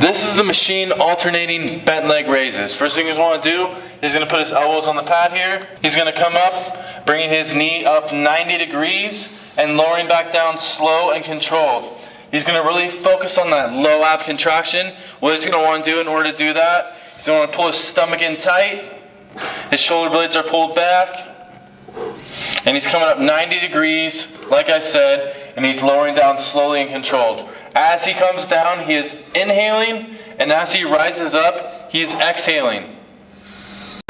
This is the machine alternating bent leg raises. First thing he's to do, he's going to put his elbows on the pad here. He's going to come up, bringing his knee up 90 degrees and lowering back down slow and controlled. He's going to really focus on that low ab contraction. What he's going to want to do in order to do that, he's want to pull his stomach in tight. His shoulder blades are pulled back. And he's coming up 90 degrees, like I said, and he's lowering down slowly and controlled. As he comes down, he is inhaling, and as he rises up, he is exhaling.